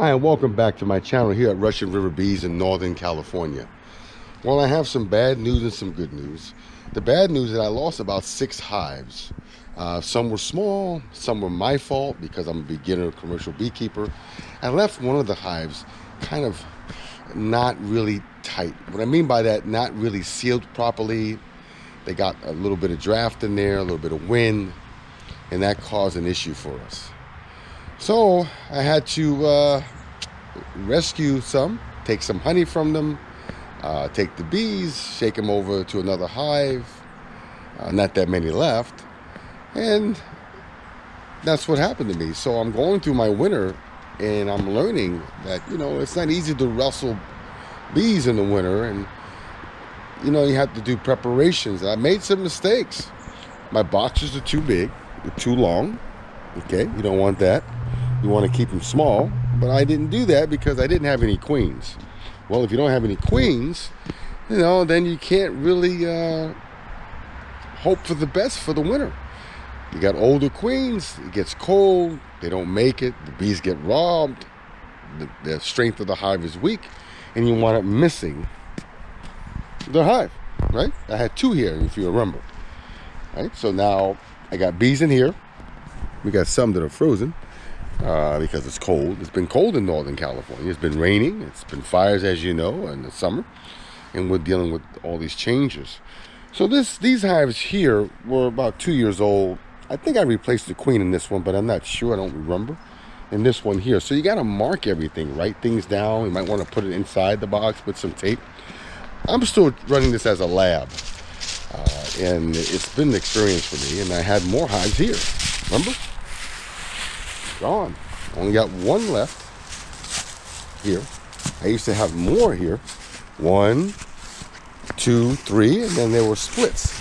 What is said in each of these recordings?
Hi, and welcome back to my channel here at Russian River Bees in Northern California. Well, I have some bad news and some good news. The bad news is that I lost about six hives. Uh, some were small, some were my fault because I'm a beginner commercial beekeeper. I left one of the hives kind of not really tight. What I mean by that, not really sealed properly. They got a little bit of draft in there, a little bit of wind, and that caused an issue for us. So I had to uh, rescue some, take some honey from them, uh, take the bees, shake them over to another hive. Uh, not that many left. And that's what happened to me. So I'm going through my winter and I'm learning that, you know, it's not easy to rustle bees in the winter. And, you know, you have to do preparations. I made some mistakes. My boxes are too big, they're too long. Okay, you don't want that you want to keep them small but I didn't do that because I didn't have any queens. Well if you don't have any queens you know then you can't really uh, hope for the best for the winter you got older queens it gets cold they don't make it the bees get robbed the, the strength of the hive is weak and you want it missing the hive right? I had two here if you remember right? So now I got bees in here. We got some that are frozen uh, because it's cold. It's been cold in Northern California. It's been raining. It's been fires, as you know, in the summer. And we're dealing with all these changes. So this these hives here were about two years old. I think I replaced the queen in this one, but I'm not sure. I don't remember. In this one here. So you got to mark everything. Write things down. You might want to put it inside the box with some tape. I'm still running this as a lab. Uh, and it's been an experience for me. And I had more hives here. Remember? Gone. Only got one left here. I used to have more here. One, two, three, and then there were splits.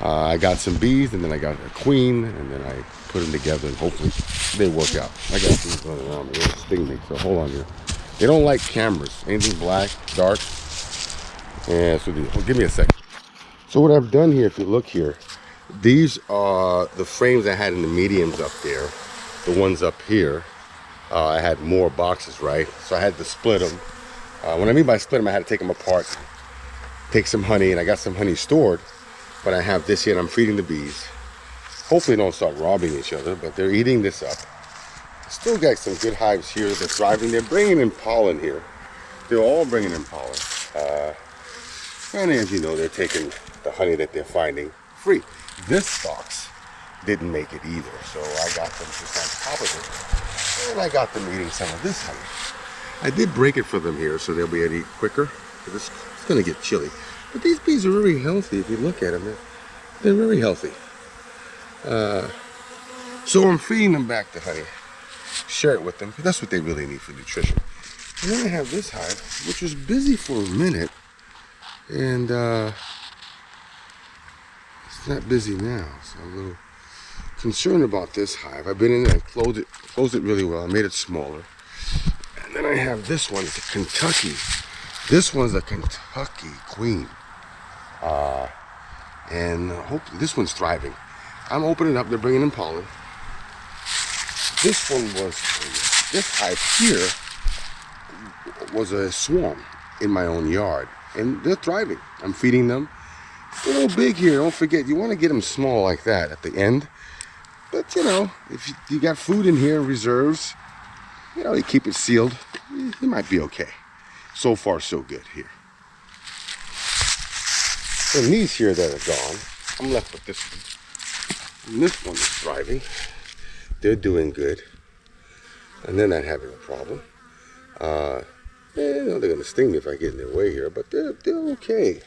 Uh, I got some bees, and then I got a queen, and then I put them together, and hopefully they work out. I got things running around me. They'll sting me, so hold on here. They don't like cameras. Anything black, dark. Yeah, so the, oh, give me a second. So what I've done here, if you look here, these are the frames I had in the mediums up there the ones up here, uh, I had more boxes, right? So I had to split them. Uh, when I mean by split them, I had to take them apart, take some honey, and I got some honey stored. But I have this here, and I'm feeding the bees. Hopefully don't start robbing each other, but they're eating this up. Still got some good hives here They're thriving. They're bringing in pollen here. They're all bringing in pollen. Uh, and as you know, they're taking the honey that they're finding free. This box didn't make it either. So I got them just on top of it. And I got them eating some of this honey. I did break it for them here so they'll be able to eat quicker. It's, it's going to get chilly. But these bees are very healthy. If you look at them, they're, they're very healthy. Uh, so I'm feeding them back the honey. Share it with them that's what they really need for nutrition. And then I have this hive, which was busy for a minute. And uh, it's not busy now. So a little concerned about this hive. I've been in there, I closed it, closed it really well. I made it smaller. And then I have this one, a Kentucky. This one's a Kentucky queen. Uh, and hope this one's thriving. I'm opening up, they're bringing in pollen. This one was, this hive here was a swarm in my own yard. And they're thriving. I'm feeding them. a little big here, don't forget, you want to get them small like that at the end but, you know, if you, you got food in here, reserves, you know, you keep it sealed, you might be okay. So far, so good here. And these here that are gone, I'm left with this one. And this one is thriving. They're doing good. And they're not having a problem. Uh, know, they're going to sting me if I get in their way here, but they're, they're okay.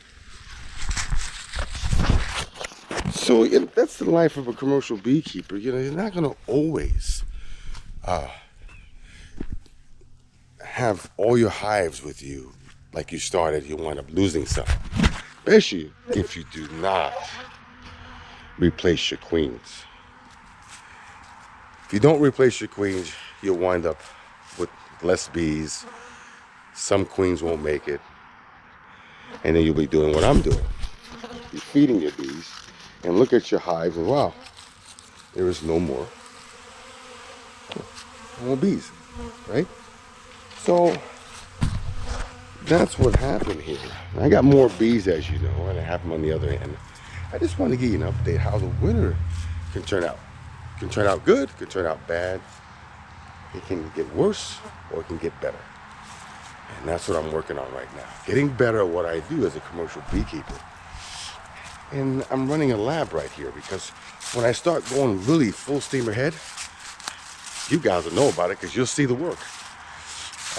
So that's the life of a commercial beekeeper. You know, you're not going to always uh, have all your hives with you like you started. You wind up losing some, especially if you do not replace your queens. If you don't replace your queens, you'll wind up with less bees. Some queens won't make it. And then you'll be doing what I'm doing. You're feeding your bees and look at your hives and wow, there is no more, no more bees, right? So that's what happened here. I got more bees as you know, and I have them on the other end. I just want to give you an update how the winter can turn out. Can turn out good, can turn out bad. It can get worse or it can get better. And that's what I'm working on right now. Getting better at what I do as a commercial beekeeper. And I'm running a lab right here because when I start going really full steam ahead, you guys will know about it because you'll see the work.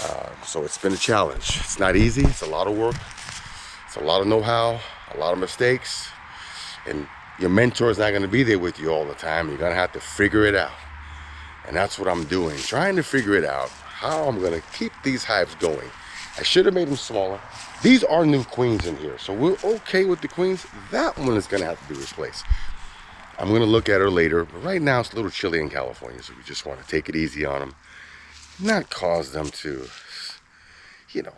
Uh, so it's been a challenge. It's not easy. It's a lot of work. It's a lot of know-how, a lot of mistakes. And your mentor is not going to be there with you all the time. You're going to have to figure it out. And that's what I'm doing, trying to figure it out, how I'm going to keep these hives going. I should have made them smaller. These are new queens in here, so we're okay with the queens. That one is going to have to be replaced. I'm going to look at her later, but right now it's a little chilly in California, so we just want to take it easy on them not cause them to, you know,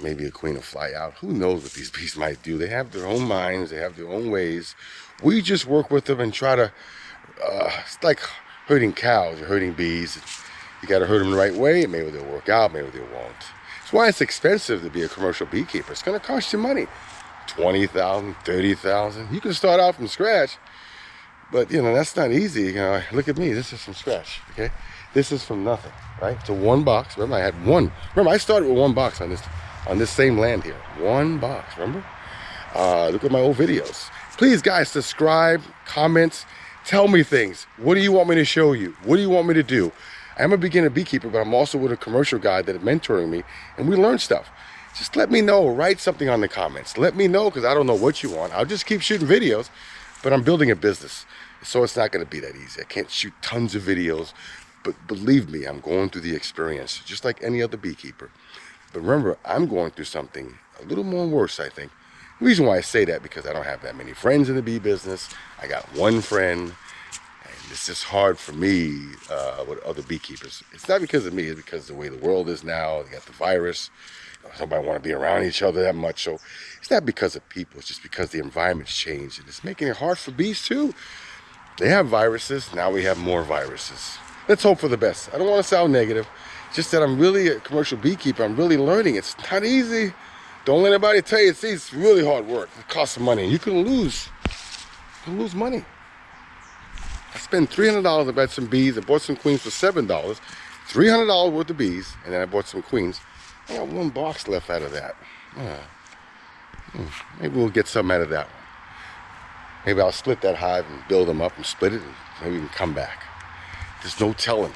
maybe a queen will fly out. Who knows what these bees might do? They have their own minds. They have their own ways. We just work with them and try to, uh, it's like herding cows or herding bees. You got to herd them the right way. Maybe they'll work out, maybe they won't. That's why it's expensive to be a commercial beekeeper. It's going to cost you money. 20000 30000 You can start out from scratch, but, you know, that's not easy. You know, look at me. This is from scratch, okay? This is from nothing right? To one box. Remember, I had one. Remember, I started with one box on this on this same land here. One box, remember? Uh, look at my old videos. Please, guys, subscribe, comments, tell me things. What do you want me to show you? What do you want me to do? I'm a beginner beekeeper, but I'm also with a commercial guy that is mentoring me, and we learn stuff. Just let me know. Write something on the comments. Let me know, because I don't know what you want. I'll just keep shooting videos, but I'm building a business, so it's not going to be that easy. I can't shoot tons of videos but believe me, I'm going through the experience, just like any other beekeeper. But remember, I'm going through something a little more worse, I think. The reason why I say that, because I don't have that many friends in the bee business. I got one friend, it's just hard for me uh, with other beekeepers. It's not because of me, it's because of the way the world is now. They got the virus. Nobody want to be around each other that much. So it's not because of people. It's just because the environment's changed. And it's making it hard for bees, too. They have viruses. Now we have more viruses let's hope for the best. I don't want to sound negative. Just that I'm really a commercial beekeeper. I'm really learning. It's not easy. Don't let anybody tell you it's. It's really hard work. It costs money. You can lose. You can lose money. I spent $300 I bought some bees. I bought some queens for $7. $300 worth of bees. And then I bought some queens. I got one box left out of that. Uh, maybe we'll get some out of that one. Maybe I'll split that hive and build them up and split it. And maybe we can come back. There's no telling.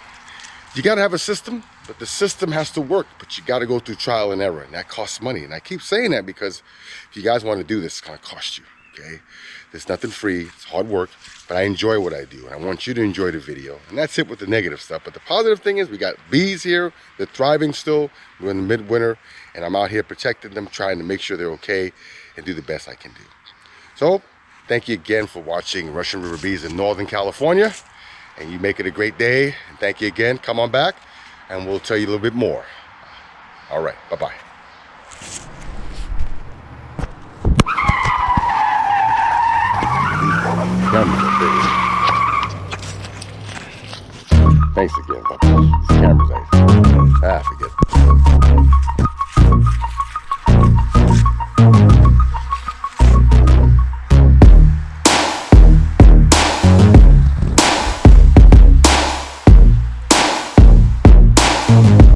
You got to have a system, but the system has to work, but you got to go through trial and error, and that costs money. And I keep saying that because if you guys want to do this, it's going to cost you, okay? There's nothing free. It's hard work, but I enjoy what I do, and I want you to enjoy the video. And that's it with the negative stuff. But the positive thing is we got bees here. They're thriving still. We're in the midwinter, and I'm out here protecting them, trying to make sure they're okay and do the best I can do. So, thank you again for watching Russian River Bees in Northern California and you make it a great day. And thank you again. Come on back and we'll tell you a little bit more. All right. Bye-bye. Thanks again. This camera's nice. Ah,